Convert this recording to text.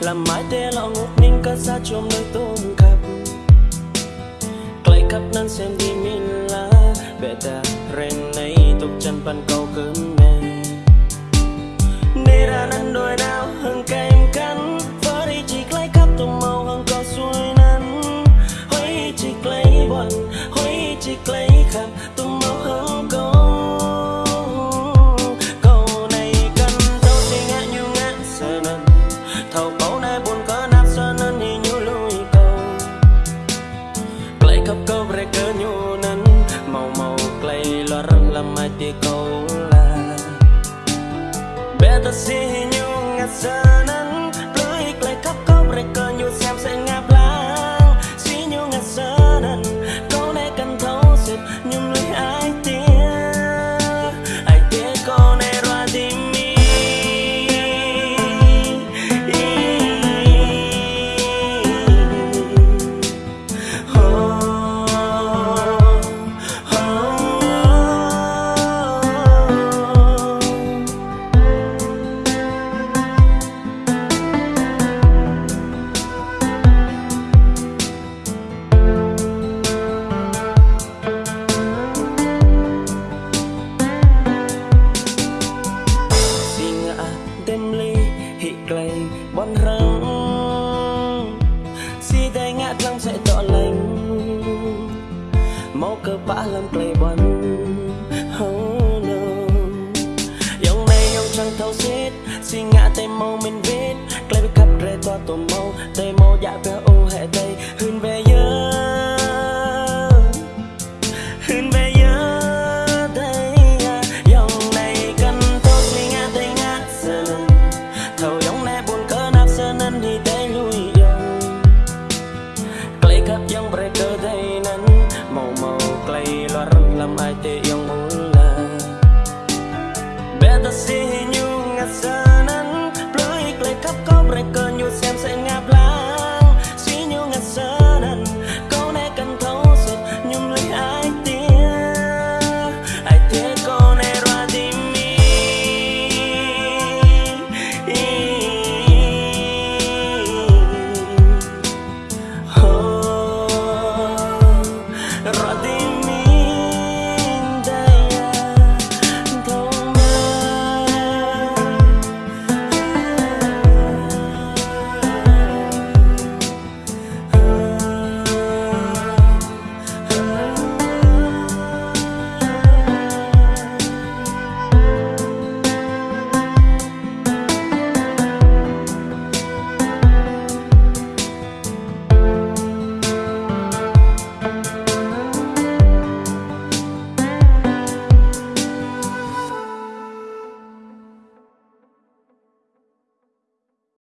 làm mãi tê lọ ngột ninh cắt ra chôm nơi tôm cặp clay khắp nan xem đi mình la bệ ta ren này tục chân pan câu cơn nè. Thầu bao này buồn cỡ nát sợ nên thì như lui câu clay khắp câu về cỡ nhu nên màu màu clay lo răng làm mai tia câu là Better see you ngắt sợ មកកប៉ាឡាំ play one oh no យ៉ាងម៉េចខ្ញុំចង់ទៅសិតស៊ីងាតែមកមិនវិញក្លែបកាប់រេតតទៅមកតែមកយ៉ាពេល